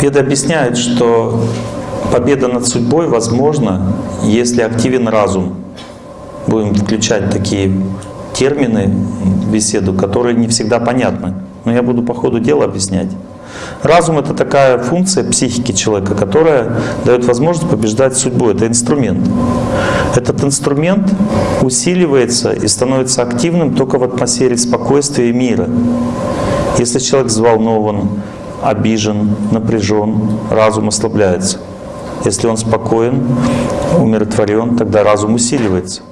Веда объясняет, что победа над судьбой возможна, если активен разум. Будем включать такие термины в беседу, которые не всегда понятны. Но я буду по ходу дела объяснять. Разум — это такая функция психики человека, которая дает возможность побеждать судьбу. Это инструмент. Этот инструмент усиливается и становится активным только в атмосфере спокойствия и мира. Если человек взволнован, обижен, напряжен, разум ослабляется. Если он спокоен, умиротворен, тогда разум усиливается.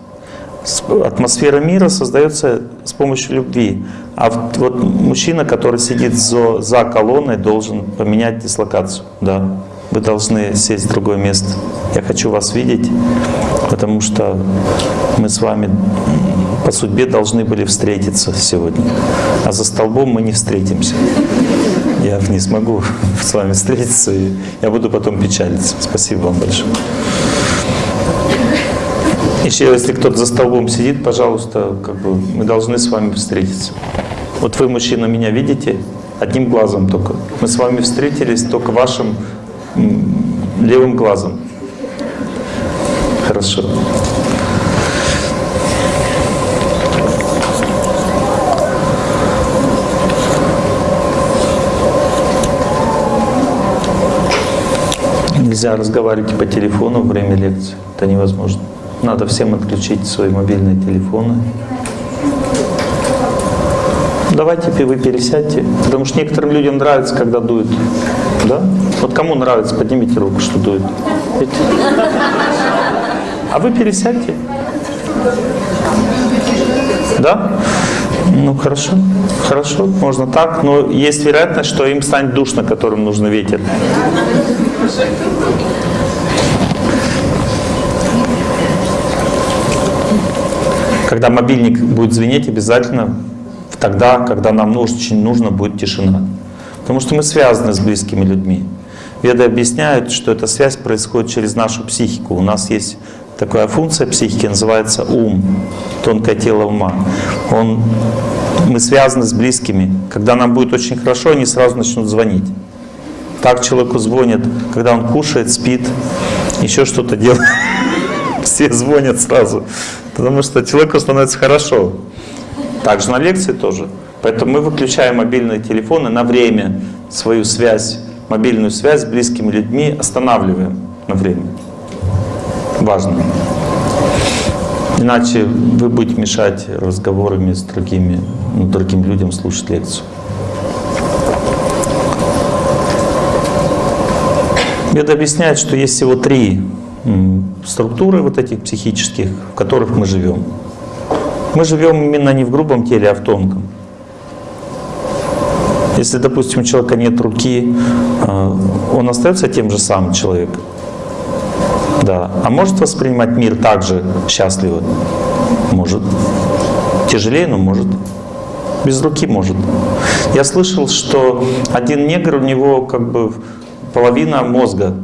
Атмосфера мира создается с помощью любви. А вот мужчина, который сидит за, колонной, должен поменять дислокацию. Да. Вы должны сесть в другое место. Я хочу вас видеть, потому что мы с вами по судьбе должны были встретиться сегодня. А за столбом мы не встретимся. Я не смогу с вами встретиться, и я буду потом печалиться. Спасибо вам большое. Еще если кто-то за столбом сидит, пожалуйста, как бы мы должны с вами встретиться. Вот вы, мужчина, меня видите одним глазом только. Мы с вами встретились только вашим левым глазом. Хорошо. Нельзя разговаривать по телефону во время лекции. Это невозможно. Надо всем отключить свои мобильные телефоны. Давайте вы пересядьте, потому что некоторым людям нравится, когда дует. Да? Вот кому нравится, поднимите руку, что дует. А вы пересядьте. Да? Ну хорошо, хорошо, можно так, но есть вероятность, что им станет душно, которым нужно ветер. Когда мобильник будет звенеть, обязательно тогда, когда нам очень нужно будет тишина. Потому что мы связаны с близкими людьми. Веды объясняют, что эта связь происходит через нашу психику. У нас есть такая функция психики, называется ум, тонкое тело ума. Он, мы связаны с близкими. Когда нам будет очень хорошо, они сразу начнут звонить. Так человеку звонят, когда он кушает, спит, еще что-то делает. Все звонят сразу потому что человеку становится хорошо. Также на лекции тоже. Поэтому мы выключаем мобильные телефоны на время, свою связь, мобильную связь с близкими людьми останавливаем на время. Важно. Иначе вы будете мешать разговорами с другими, ну, другим людям слушать лекцию. Веда объясняет, что есть всего три структуры вот этих психических, в которых мы живем. Мы живем именно не в грубом теле, а в тонком. Если, допустим, у человека нет руки, а, он остается тем же самым человеком. Да. А может воспринимать мир так же счастливо? Может. Тяжелее, но может. Без руки может. Я слышал, что один негр, у него как бы половина мозга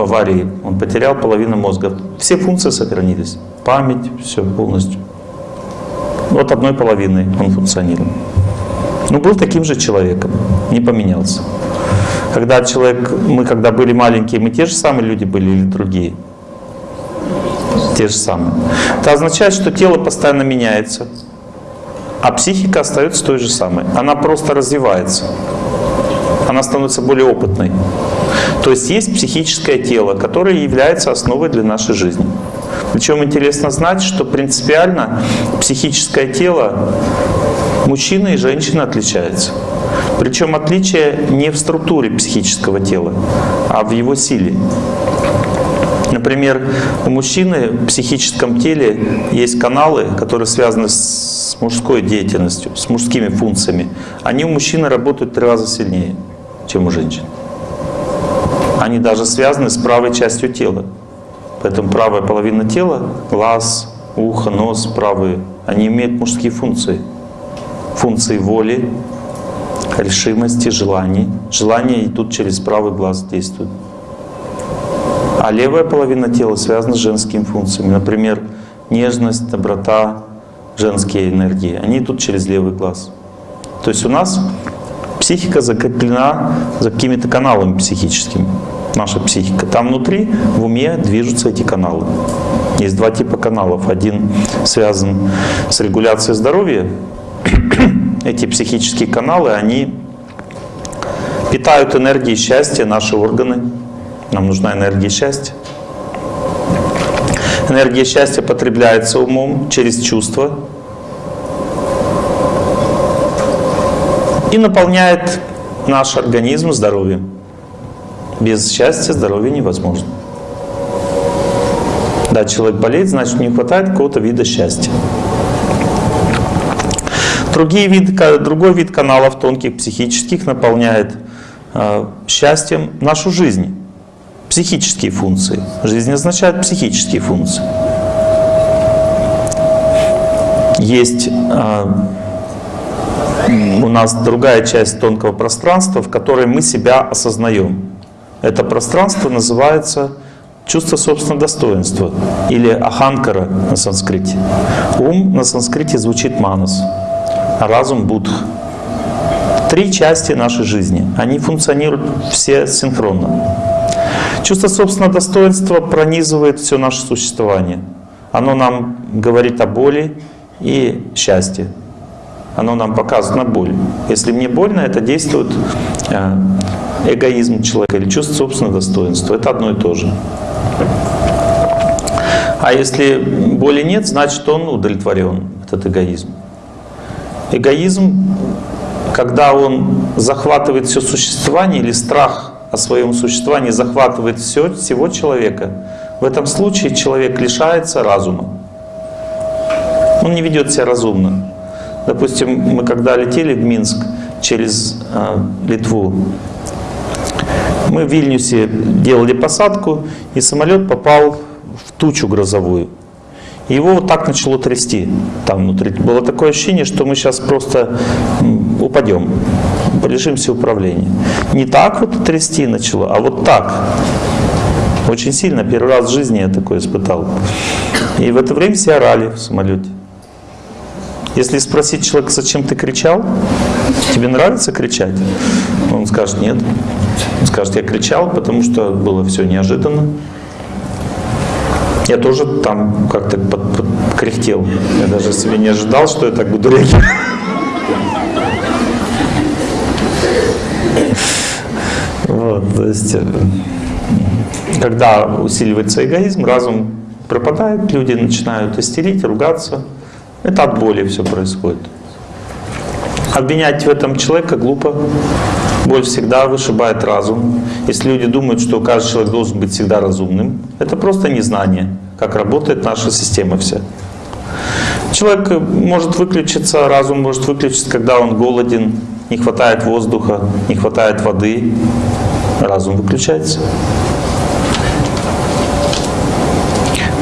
в аварии, он потерял половину мозга. Все функции сохранились. Память, все полностью. Вот одной половиной он функционировал. Но был таким же человеком, не поменялся. Когда человек, мы когда были маленькие, мы те же самые люди были или другие? Те же самые. Это означает, что тело постоянно меняется, а психика остается той же самой. Она просто развивается. Она становится более опытной. То есть есть психическое тело, которое является основой для нашей жизни. Причем интересно знать, что принципиально психическое тело мужчины и женщины отличается. Причем отличие не в структуре психического тела, а в его силе. Например, у мужчины в психическом теле есть каналы, которые связаны с мужской деятельностью, с мужскими функциями. Они у мужчины работают в три раза сильнее, чем у женщин. Они даже связаны с правой частью тела. Поэтому правая половина тела, глаз, ухо, нос, правые, они имеют мужские функции. Функции воли, решимости, желаний. Желания идут через правый глаз, действуют. А левая половина тела связана с женскими функциями. Например, нежность, доброта, женские энергии. Они идут через левый глаз. То есть у нас Психика закреплена за какими-то каналами психическими. Наша психика. Там внутри, в уме движутся эти каналы. Есть два типа каналов. Один связан с регуляцией здоровья. Эти психические каналы, они питают энергией счастья наши органы. Нам нужна энергия счастья. Энергия счастья потребляется умом через чувства и наполняет наш организм здоровьем. Без счастья здоровье невозможно. Да, человек болеет, значит не хватает какого-то вида счастья. Другие виды, другой вид каналов тонких психических наполняет э, счастьем нашу жизнь. Психические функции. Жизнь означает психические функции. Есть э, у нас другая часть тонкого пространства, в которой мы себя осознаем. Это пространство называется чувство собственного достоинства или аханкара на санскрите. Ум на санскрите звучит манас, а разум будх. Три части нашей жизни. Они функционируют все синхронно. Чувство собственного достоинства пронизывает все наше существование. Оно нам говорит о боли и счастье. Оно нам показывает на боль. Если мне больно, это действует э, эгоизм человека или чувство собственного достоинства. Это одно и то же. А если боли нет, значит он удовлетворен, этот эгоизм. Эгоизм, когда он захватывает все существование или страх о своем существовании захватывает все, всего человека, в этом случае человек лишается разума. Он не ведет себя разумно. Допустим, мы когда летели в Минск через э, Литву, мы в Вильнюсе делали посадку, и самолет попал в тучу грозовую. Его вот так начало трясти там внутри. Было такое ощущение, что мы сейчас просто упадем, лишимся управления. Не так вот трясти начало, а вот так. Очень сильно, первый раз в жизни я такое испытал. И в это время все орали в самолете. Если спросить человека, зачем ты кричал, тебе нравится кричать? Он скажет, нет. Он скажет, я кричал, потому что было все неожиданно. Я тоже там как-то под, под, кряхтел. Я даже себе не ожидал, что я так буду реагировать. Вот, то есть, э, когда усиливается эгоизм, разум пропадает, люди начинают истерить, ругаться. Это от боли все происходит. Обвинять в этом человека глупо. Боль всегда вышибает разум. Если люди думают, что каждый человек должен быть всегда разумным, это просто незнание, как работает наша система вся. Человек может выключиться, разум может выключиться, когда он голоден, не хватает воздуха, не хватает воды. Разум выключается.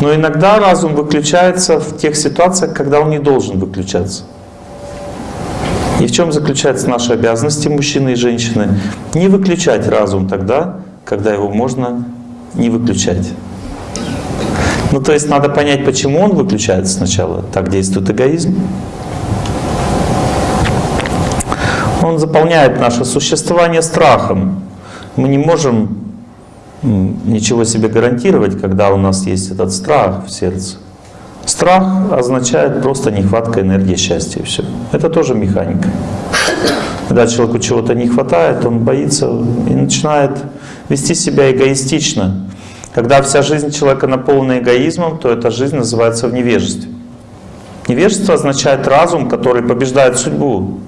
Но иногда разум выключается в тех ситуациях, когда он не должен выключаться. И в чем заключается наша обязанность мужчины и женщины? Не выключать разум тогда, когда его можно не выключать. Ну то есть надо понять, почему он выключается сначала. Так действует эгоизм. Он заполняет наше существование страхом. Мы не можем ничего себе гарантировать, когда у нас есть этот страх в сердце. Страх означает просто нехватка энергии счастья все. Это тоже механика. Когда человеку чего-то не хватает, он боится и начинает вести себя эгоистично. Когда вся жизнь человека наполнена эгоизмом, то эта жизнь называется в невежестве. Невежество означает разум, который побеждает судьбу.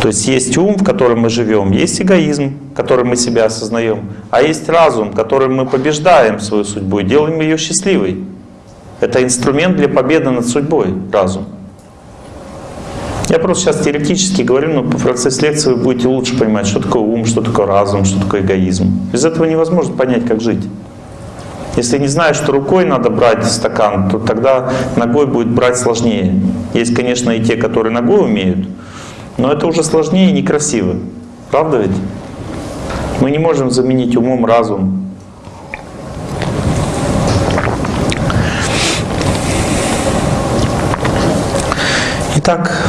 То есть есть ум, в котором мы живем, есть эгоизм, которым мы себя осознаем, а есть разум, которым мы побеждаем свою судьбу и делаем ее счастливой. Это инструмент для победы над судьбой, разум. Я просто сейчас теоретически говорю, но по процессе лекции вы будете лучше понимать, что такое ум, что такое разум, что такое эгоизм. Без этого невозможно понять, как жить. Если не знаешь, что рукой надо брать стакан, то тогда ногой будет брать сложнее. Есть, конечно, и те, которые ногой умеют, но это уже сложнее и некрасиво. Правда ведь? Мы не можем заменить умом разум. Итак,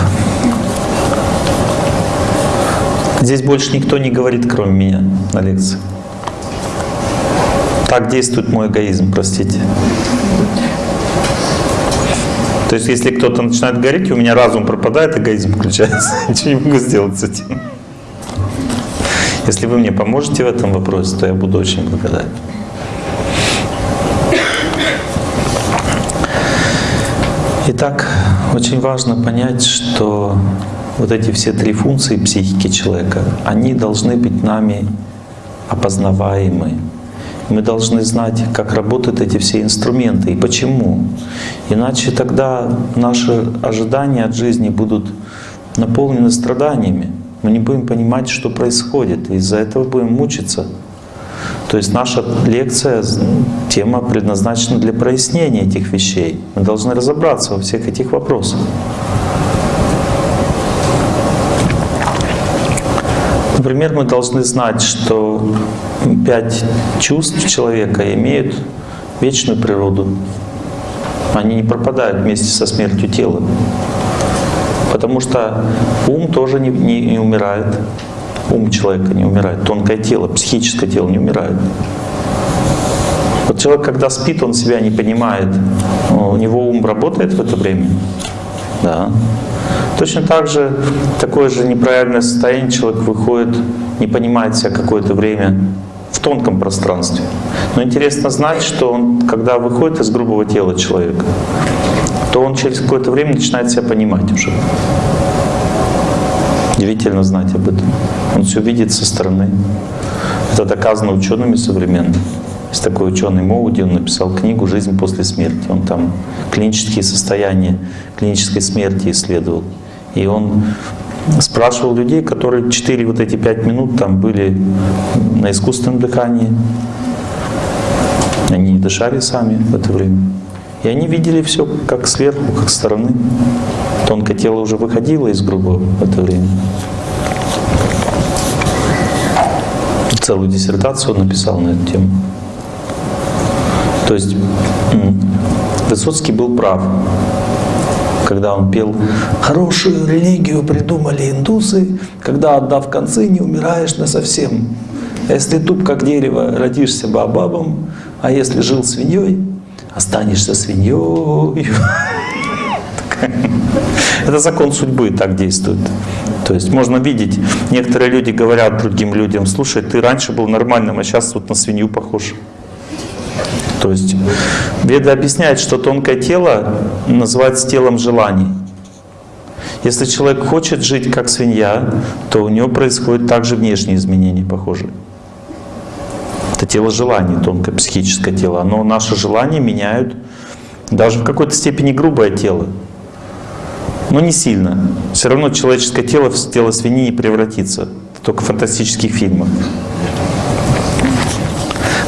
Здесь больше никто не говорит, кроме меня на лекции. Так действует мой эгоизм, простите. То есть, если кто-то начинает говорить, у меня разум пропадает, эгоизм включается. Ничего не могу сделать с этим. Если вы мне поможете в этом вопросе, то я буду очень благодарен. Итак, очень важно понять, что вот эти все три функции психики человека, они должны быть нами опознаваемы. Мы должны знать, как работают эти все инструменты и почему. Иначе тогда наши ожидания от жизни будут наполнены страданиями. Мы не будем понимать, что происходит, и из-за этого будем мучиться. То есть наша лекция, тема предназначена для прояснения этих вещей. Мы должны разобраться во всех этих вопросах. Например, мы должны знать, что пять чувств человека имеют вечную природу. Они не пропадают вместе со смертью тела. Потому что ум тоже не, не, не умирает ум человека не умирает, тонкое тело, психическое тело не умирает. Вот человек, когда спит, он себя не понимает. У него ум работает в это время. Да. Точно так же, такое же неправильное состояние человек выходит, не понимает себя какое-то время в тонком пространстве. Но интересно знать, что он, когда выходит из грубого тела человека, то он через какое-то время начинает себя понимать уже. Удивительно знать об этом. Он все видит со стороны. Это доказано учеными современными. Есть такой ученый Моуди, он написал книгу «Жизнь после смерти». Он там клинические состояния клинической смерти исследовал. И он спрашивал людей, которые 4 вот эти 5 минут там были на искусственном дыхании. Они не дышали сами в это время. И они видели все как сверху, как стороны. Тонкое тело уже выходило из грубого в это время. Целую диссертацию он написал на эту тему. То есть Высоцкий был прав, когда он пел «Хорошую религию придумали индусы, когда, отдав концы, не умираешь на совсем. Если туп, как дерево, родишься бабабом, а если жил свиньей, останешься свиньей. Это закон судьбы так действует. То есть можно видеть, некоторые люди говорят другим людям, слушай, ты раньше был нормальным, а сейчас вот на свинью похож. То есть Веда объясняет, что тонкое тело называется телом желаний. Если человек хочет жить как свинья, то у него происходят также внешние изменения похожие. Это тело желаний, тонкое психическое тело. Но наши желания меняют даже в какой-то степени грубое тело. Но не сильно. Все равно человеческое тело в тело свиньи не превратится. Это только в фантастических фильмах.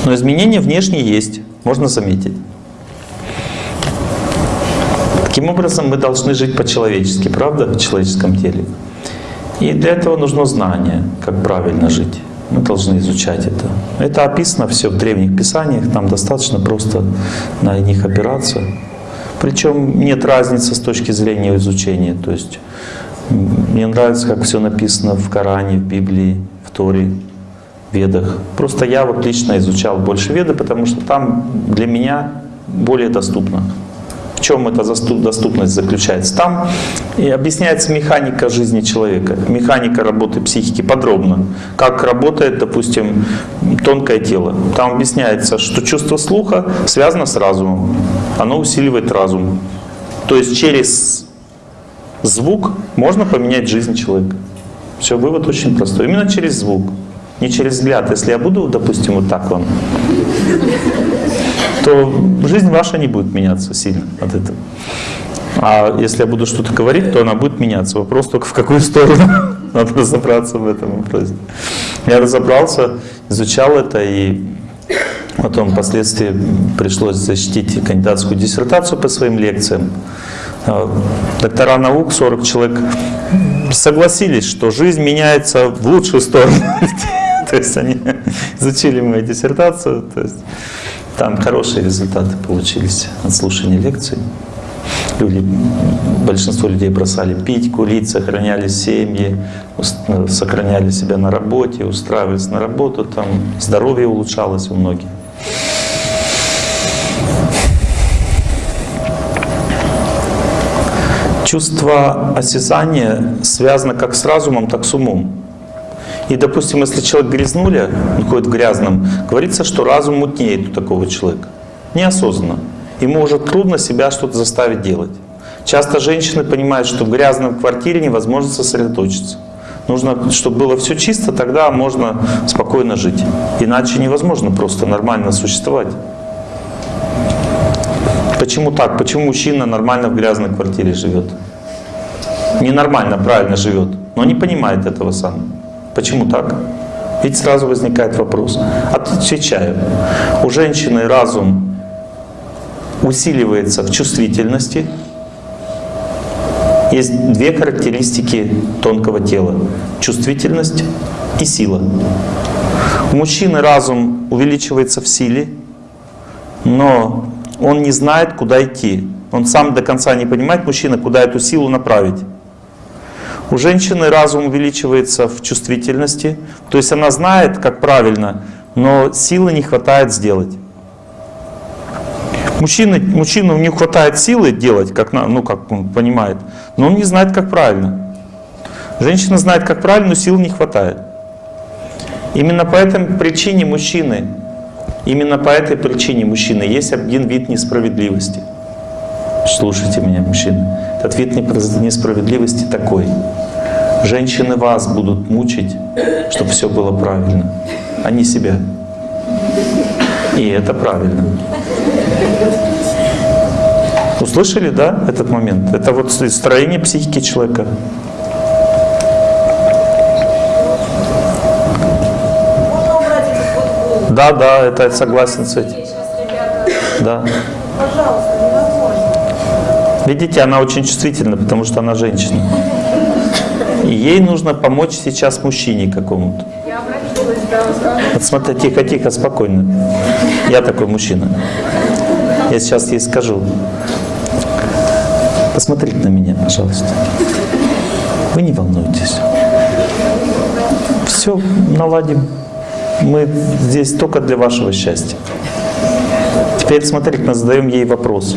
Но изменения внешние есть, можно заметить. Таким образом, мы должны жить по-человечески, правда, в человеческом теле. И для этого нужно знание, как правильно жить. Мы должны изучать это. Это описано все в древних писаниях, там достаточно просто на них опираться. Причем нет разницы с точки зрения изучения. То есть мне нравится, как все написано в Коране, в Библии, в Торе, Ведах. Просто я вот лично изучал больше Веды, потому что там для меня более доступно в чем эта доступность заключается? Там и объясняется механика жизни человека, механика работы психики подробно. Как работает, допустим, тонкое тело. Там объясняется, что чувство слуха связано с разумом. Оно усиливает разум. То есть через звук можно поменять жизнь человека. Все, вывод очень простой. Именно через звук, не через взгляд. Если я буду, допустим, вот так вам то жизнь ваша не будет меняться сильно от этого. А если я буду что-то говорить, то она будет меняться. Вопрос только в какую сторону. Надо разобраться в этом вопросе. Я разобрался, изучал это, и потом впоследствии пришлось защитить кандидатскую диссертацию по своим лекциям. А, доктора наук, 40 человек, согласились, что жизнь меняется в лучшую сторону. То есть они изучили мою диссертацию. То есть там хорошие результаты получились от слушания лекций. люди, большинство людей бросали пить, курить, сохраняли семьи, э, сохраняли себя на работе, устраивались на работу, там здоровье улучшалось у многих. Чувство осязания связано как с разумом, так с умом. И, допустим, если человек грязнули, он ходит в грязном, говорится, что разум мутнеет у такого человека. Неосознанно. Ему уже трудно себя что-то заставить делать. Часто женщины понимают, что в грязной квартире невозможно сосредоточиться. Нужно, чтобы было все чисто, тогда можно спокойно жить. Иначе невозможно просто нормально существовать. Почему так? Почему мужчина нормально в грязной квартире живет? Ненормально, правильно живет, но не понимает этого сам. Почему так? Ведь сразу возникает вопрос. Отвечаю. У женщины разум усиливается в чувствительности. Есть две характеристики тонкого тела. Чувствительность и сила. У мужчины разум увеличивается в силе, но он не знает, куда идти. Он сам до конца не понимает, мужчина, куда эту силу направить. У женщины разум увеличивается в чувствительности, то есть она знает, как правильно, но силы не хватает сделать. Мужчина, мужчину не хватает силы делать, как, ну, как он понимает, но он не знает, как правильно. Женщина знает, как правильно, но сил не хватает. Именно по этой причине мужчины, именно по этой причине мужчины есть один вид несправедливости. Слушайте меня, мужчины. Вид несправедливости такой. Женщины вас будут мучить, чтобы все было правильно, а не себя. И это правильно. Услышали, да, этот момент? Это вот строение психики человека. Да, да, это я согласен с этим. Да. Видите, она очень чувствительна, потому что она женщина. И ей нужно помочь сейчас мужчине какому-то. Вот смотри, тихо, тихо, спокойно. Я такой мужчина. Я сейчас ей скажу. Посмотрите на меня, пожалуйста. Вы не волнуйтесь. Все наладим. Мы здесь только для вашего счастья. Теперь смотрите, мы задаем ей вопрос.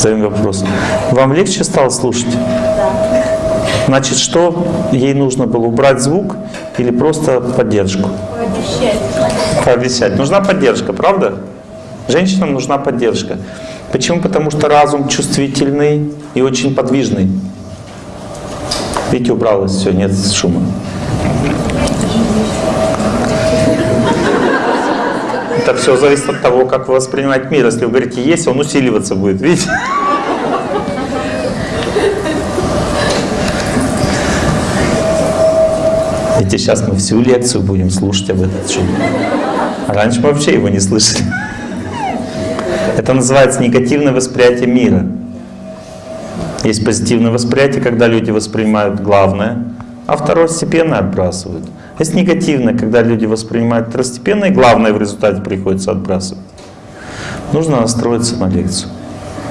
Задаем вопрос. Вам легче стало слушать? Значит, что ей нужно было? Убрать звук или просто поддержку? Пообещать. Пообещать. Нужна поддержка, правда? Женщинам нужна поддержка. Почему? Потому что разум чувствительный и очень подвижный. Видите, убралось все, нет шума. Это все зависит от того, как вы воспринимаете мир. Если вы говорите «есть», он усиливаться будет, видите? Видите, сейчас мы всю лекцию будем слушать об этом шуме. А раньше мы вообще его не слышали. Это называется негативное восприятие мира. Есть позитивное восприятие, когда люди воспринимают главное, а второстепенное отбрасывают. Есть негативное, когда люди воспринимают второстепенное, и главное в результате приходится отбрасывать. Нужно настроиться на лекцию.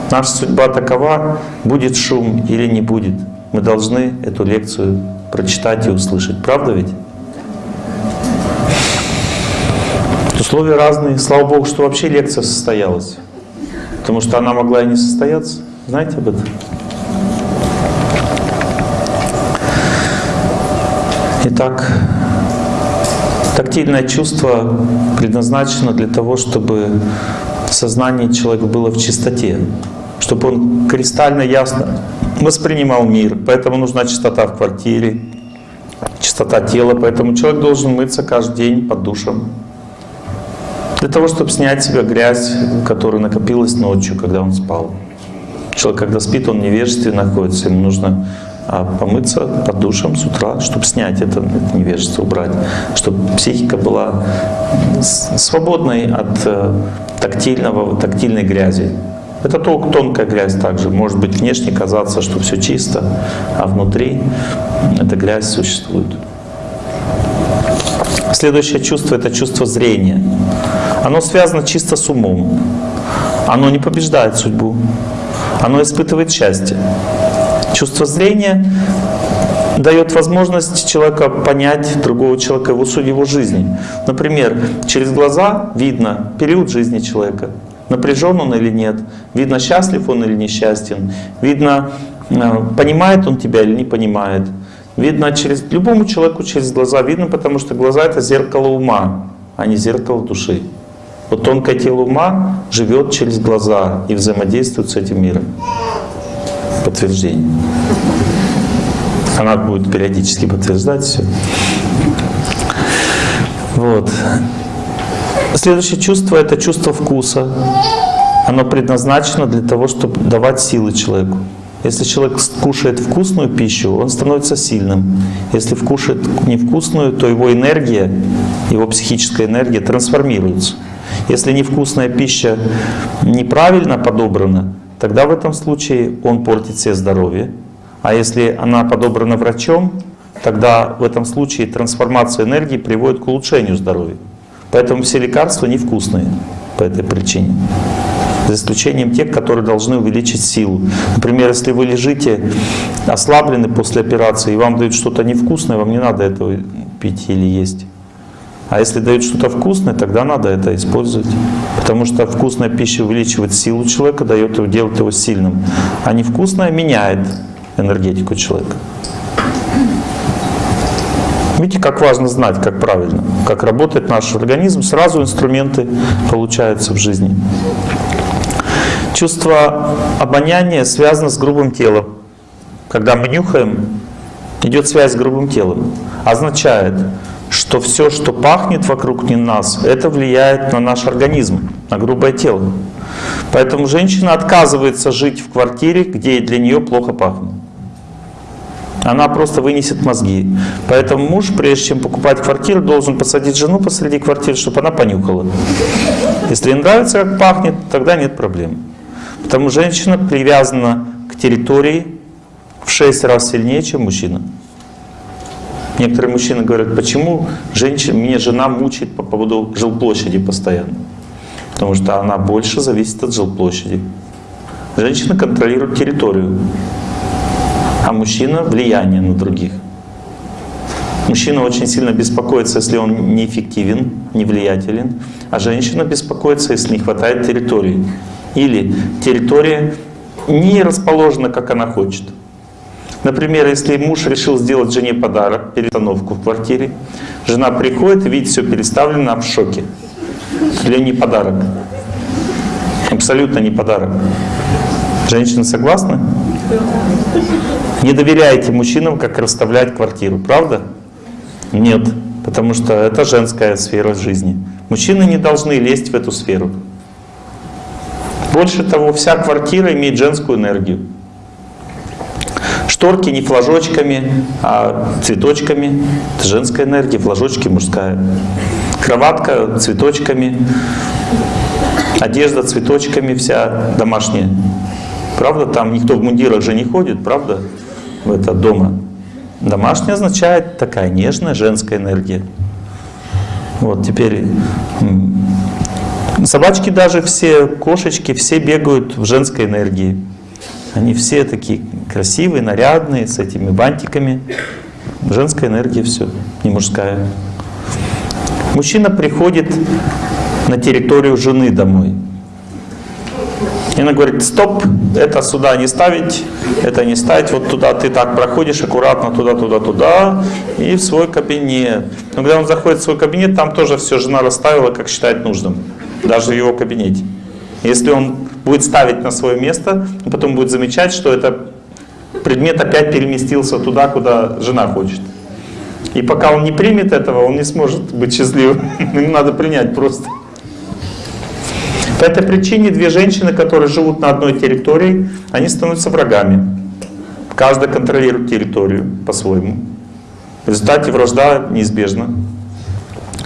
Наша судьба такова, будет шум или не будет. Мы должны эту лекцию прочитать и услышать. Правда ведь? Условия разные. Слава Богу, что вообще лекция состоялась. Потому что она могла и не состояться. Знаете об этом? Итак, тактильное чувство предназначено для того, чтобы сознание человека было в чистоте, чтобы он кристально ясно воспринимал мир. Поэтому нужна чистота в квартире, чистота тела. Поэтому человек должен мыться каждый день под душем. Для того, чтобы снять с себя грязь, которая накопилась ночью, когда он спал. Человек, когда спит, он невежестве находится, ему нужно помыться под душем с утра, чтобы снять это, это невежество, убрать, чтобы психика была свободной от э, тактильного, тактильной грязи. Это только тонкая грязь также. Может быть внешне казаться, что все чисто, а внутри эта грязь существует. Следующее чувство – это чувство зрения. Оно связано чисто с умом. Оно не побеждает судьбу. оно испытывает счастье. Чувство зрения дает возможность человека понять другого человека, его суть его жизни. Например, через глаза видно период жизни человека, напряжен он или нет, видно, счастлив он или несчастен, видно, э, понимает он тебя или не понимает. Видно через любому человеку через глаза видно, потому что глаза это зеркало ума, а не зеркало души. Вот тонкое тело ума живет через глаза и взаимодействует с этим миром. Подтверждение. Она будет периодически подтверждать все. Вот. Следующее чувство – это чувство вкуса. Оно предназначено для того, чтобы давать силы человеку. Если человек кушает вкусную пищу, он становится сильным. Если кушает невкусную, то его энергия, его психическая энергия трансформируется. Если невкусная пища неправильно подобрана, тогда в этом случае он портит себе здоровье. А если она подобрана врачом, тогда в этом случае трансформация энергии приводит к улучшению здоровья. Поэтому все лекарства невкусные по этой причине. За исключением тех, которые должны увеличить силу. Например, если вы лежите ослаблены после операции, и вам дают что-то невкусное, вам не надо этого пить или есть. А если дают что-то вкусное, тогда надо это использовать. Потому что вкусная пища увеличивает силу человека, дает его, делает его сильным. А невкусная меняет энергетику человека. Видите, как важно знать, как правильно, как работает наш организм. Сразу инструменты получаются в жизни. Чувство обоняния связано с грубым телом. Когда мы нюхаем, идет связь с грубым телом. Означает, что все, что пахнет вокруг нас, это влияет на наш организм, на грубое тело. Поэтому женщина отказывается жить в квартире, где для нее плохо пахнет. Она просто вынесет мозги. Поэтому муж, прежде чем покупать квартиру, должен посадить жену посреди квартиры, чтобы она понюхала. Если ей нравится, как пахнет, тогда нет проблем. Потому женщина привязана к территории в 6 раз сильнее, чем мужчина. Некоторые мужчины говорят, почему женщина, меня жена мучает по поводу жилплощади постоянно. Потому что она больше зависит от жилплощади. Женщина контролирует территорию, а мужчина влияние на других. Мужчина очень сильно беспокоится, если он неэффективен, невлиятелен, а женщина беспокоится, если не хватает территории. Или территория не расположена, как она хочет. Например, если муж решил сделать жене подарок, перестановку в квартире, жена приходит видит все переставлено в шоке. Для не подарок. Абсолютно не подарок. Женщины согласны? Не доверяете мужчинам, как расставлять квартиру, правда? Нет, потому что это женская сфера жизни. Мужчины не должны лезть в эту сферу. Больше того, вся квартира имеет женскую энергию. Шторки не флажочками, а цветочками. Это женская энергия, флажочки мужская. Кроватка цветочками, одежда цветочками вся домашняя. Правда, там никто в мундирах же не ходит, правда, в это дома. Домашняя означает такая нежная женская энергия. Вот теперь собачки даже все, кошечки, все бегают в женской энергии. Они все такие красивые, нарядные, с этими бантиками. Женская энергия все, не мужская. Мужчина приходит на территорию жены домой. И она говорит, стоп, это сюда не ставить, это не ставить, вот туда ты так проходишь, аккуратно туда, туда, туда, и в свой кабинет. Но когда он заходит в свой кабинет, там тоже все жена расставила, как считает нужным, даже в его кабинете. Если он будет ставить на свое место, потом будет замечать, что это предмет опять переместился туда, куда жена хочет. И пока он не примет этого, он не сможет быть счастливым. Ему надо принять просто. По этой причине две женщины, которые живут на одной территории, они становятся врагами. Каждая контролирует территорию по-своему. В результате вражда неизбежна.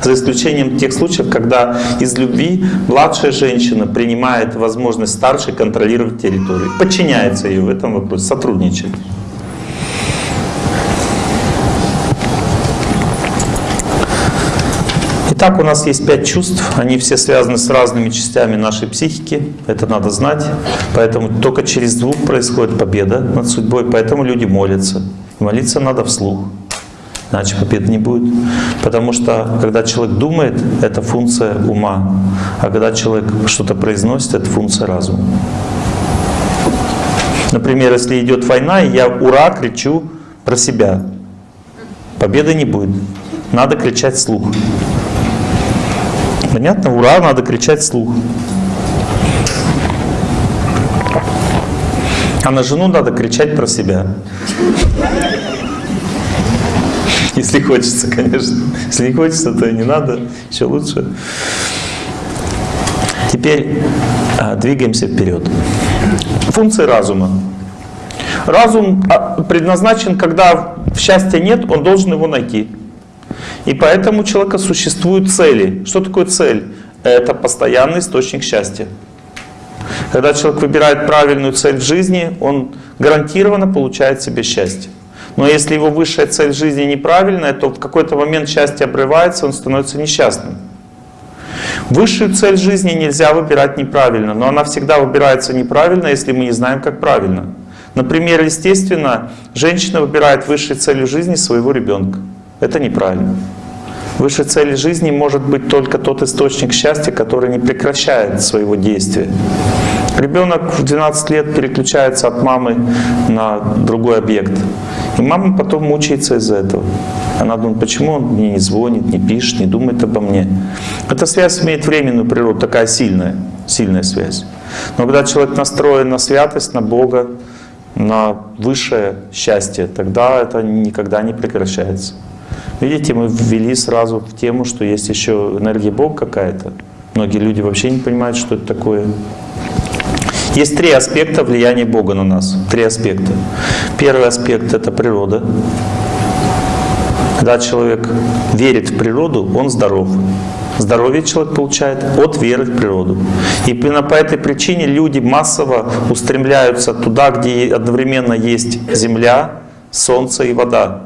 За исключением тех случаев, когда из любви младшая женщина принимает возможность старшей контролировать территорию, подчиняется ее в этом вопросе, сотрудничает. Итак, у нас есть пять чувств, они все связаны с разными частями нашей психики, это надо знать, поэтому только через звук происходит победа над судьбой, поэтому люди молятся. Молиться надо вслух, иначе победы не будет. Потому что когда человек думает, это функция ума, а когда человек что-то произносит, это функция разума. Например, если идет война, и я «Ура!» кричу про себя, победы не будет. Надо кричать вслух. Понятно? Ура, надо кричать вслух. А на жену надо кричать про себя. Если хочется, конечно. Если не хочется, то и не надо. Еще лучше. Теперь а, двигаемся вперед. Функции разума. Разум а, предназначен, когда счастья нет, он должен его найти. И поэтому у человека существуют цели. Что такое цель? Это постоянный источник счастья. Когда человек выбирает правильную цель в жизни, он гарантированно получает себе счастье. Но если его высшая цель жизни неправильная, то в какой-то момент счастье обрывается, он становится несчастным. Высшую цель жизни нельзя выбирать неправильно, но она всегда выбирается неправильно, если мы не знаем, как правильно. Например, естественно, женщина выбирает высшей целью жизни своего ребенка. Это неправильно. Высшей целью жизни может быть только тот источник счастья, который не прекращает своего действия. Ребенок в 12 лет переключается от мамы на другой объект. И мама потом мучается из-за этого. Она думает, почему он мне не звонит, не пишет, не думает обо мне. Эта связь имеет временную природу, такая сильная, сильная связь. Но когда человек настроен на святость, на Бога, на высшее счастье, тогда это никогда не прекращается. Видите, мы ввели сразу в тему, что есть еще энергия Бога какая-то. Многие люди вообще не понимают, что это такое. Есть три аспекта влияния Бога на нас. Три аспекта. Первый аспект — это природа. Когда человек верит в природу, он здоров. Здоровье человек получает от веры в природу. И именно по этой причине люди массово устремляются туда, где одновременно есть земля, солнце и вода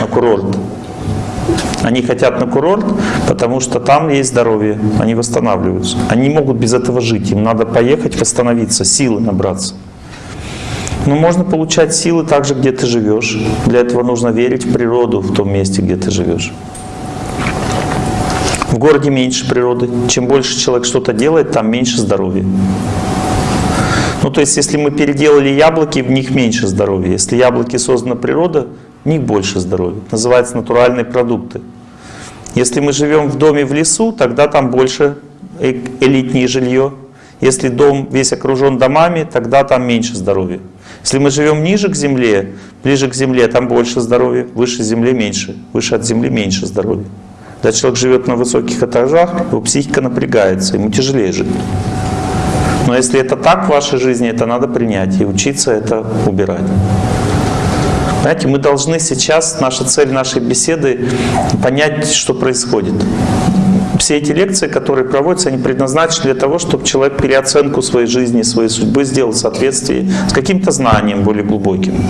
на курорт. Они хотят на курорт, потому что там есть здоровье, они восстанавливаются. Они могут без этого жить, им надо поехать, восстановиться, силы набраться. Но можно получать силы также, где ты живешь. Для этого нужно верить в природу в том месте, где ты живешь. В городе меньше природы. Чем больше человек что-то делает, там меньше здоровья. Ну, то есть, если мы переделали яблоки, в них меньше здоровья. Если яблоки создана природа, в них больше здоровья. Это называется натуральные продукты. Если мы живем в доме в лесу, тогда там больше э, элитнее жилье. Если дом весь окружен домами, тогда там меньше здоровья. Если мы живем ниже к земле, ближе к земле, там больше здоровья, выше земли меньше, выше от земли меньше здоровья. Когда человек живет на высоких этажах, его психика напрягается, ему тяжелее жить. Но если это так в вашей жизни, это надо принять и учиться это убирать. Знаете, мы должны сейчас, наша цель нашей беседы, понять, что происходит. Все эти лекции, которые проводятся, они предназначены для того, чтобы человек переоценку своей жизни, своей судьбы сделал в соответствии с каким-то знанием более глубоким.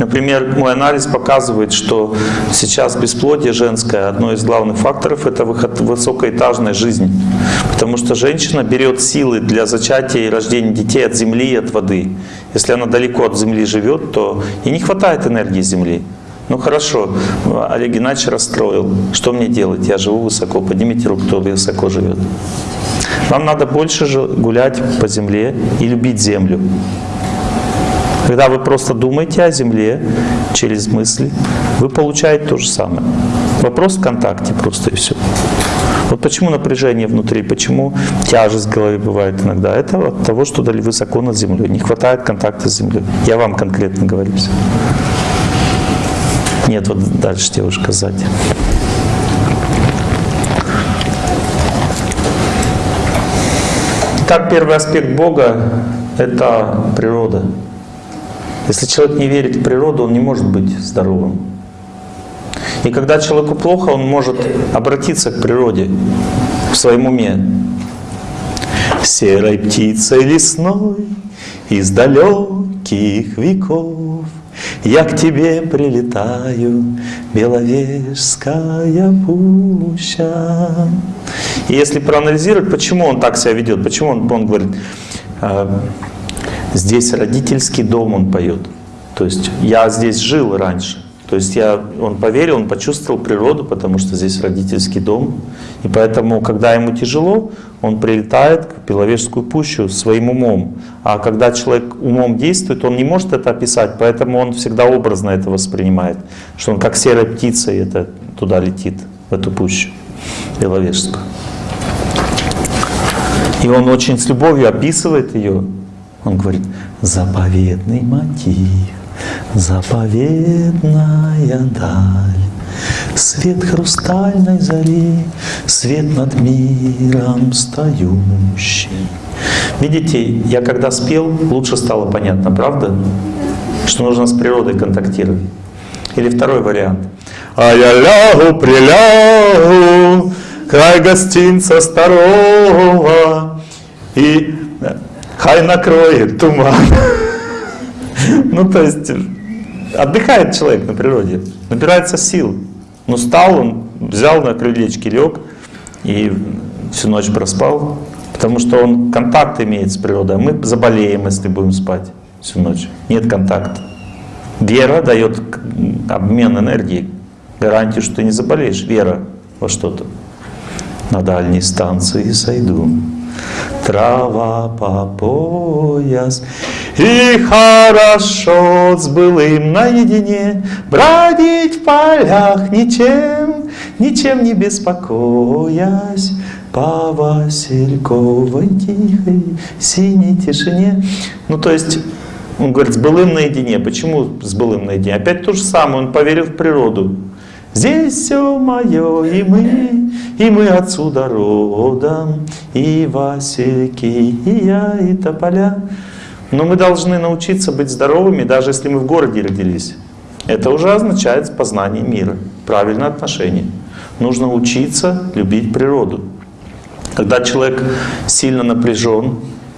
Например, мой анализ показывает, что сейчас бесплодие женское, одно из главных факторов – это выход высокоэтажной жизни. Потому что женщина берет силы для зачатия и рождения детей от земли и от воды. Если она далеко от земли живет, то и не хватает энергии земли. Ну хорошо, Олег Геннадьевич расстроил. Что мне делать? Я живу высоко. Поднимите руку, кто высоко живет. Вам надо больше гулять по земле и любить землю. Когда вы просто думаете о Земле через мысли, вы получаете то же самое. Вопрос в контакте просто и все. Вот почему напряжение внутри, почему тяжесть в голове бывает иногда. Это от того, что дали высоко над землей. Не хватает контакта с землей. Я вам конкретно говорю. Нет, вот дальше девушка сзади. Итак, первый аспект Бога — это природа. Если человек не верит в природу, он не может быть здоровым. И когда человеку плохо, он может обратиться к природе в своем уме. Серой птицей лесной из далеких веков я к тебе прилетаю, Беловежская пуща. И если проанализировать, почему он так себя ведет, почему он, он говорит, «А, здесь родительский дом он поет. То есть я здесь жил раньше, то есть я, он поверил, он почувствовал природу, потому что здесь родительский дом. И поэтому, когда ему тяжело, он прилетает к Беловежскую пущу своим умом. А когда человек умом действует, он не может это описать, поэтому он всегда образно это воспринимает. Что он как серая птица и это туда летит, в эту пущу Беловежскую. И он очень с любовью описывает ее. Он говорит, заповедный мотив Заповедная даль, Свет хрустальной зари, Свет над миром стоящий. Видите, я когда спел, лучше стало понятно, правда? Что нужно с природой контактировать. Или второй вариант. А я лягу, прилягу, край гостинца старого, и хай накроет туман. Ну, то есть, отдыхает человек на природе, набирается сил. Ну, стал он, взял на крылечке, лег и всю ночь проспал, потому что он контакт имеет с природой. Мы заболеем, если будем спать всю ночь. Нет контакта. Вера дает обмен энергии, гарантию, что ты не заболеешь. Вера во что-то. На дальней станции сойду трава по пояс. И хорошо с былым наедине бродить в полях ничем, ничем не беспокоясь по Васильковой тихой синей тишине. Ну, то есть, он говорит, с былым наедине. Почему с былым наедине? Опять то же самое, он поверил в природу. Здесь все мое, и мы, и мы отсюда родом, и Васильки, и я, и тополя. Но мы должны научиться быть здоровыми, даже если мы в городе родились. Это уже означает познание мира, правильное отношение. Нужно учиться любить природу. Когда человек сильно напряжен,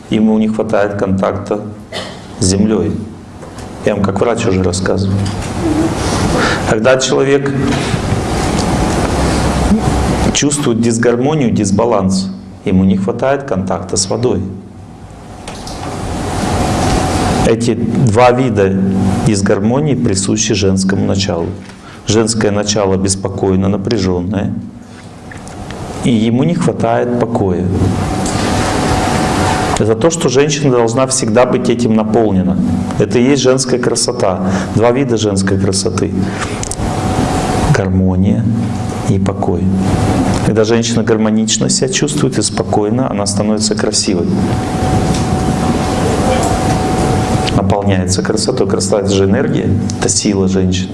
ему не хватает контакта с землей. Я вам как врач уже рассказывал. Когда человек чувствует дисгармонию, дисбаланс, ему не хватает контакта с водой. Эти два вида дисгармонии присущи женскому началу. Женское начало беспокойно, напряженное, и ему не хватает покоя. Это то, что женщина должна всегда быть этим наполнена. Это и есть женская красота. Два вида женской красоты. Гармония и покой. Когда женщина гармонично себя чувствует и спокойно, она становится красивой. Наполняется красотой. Красота — это же энергия, это сила женщины.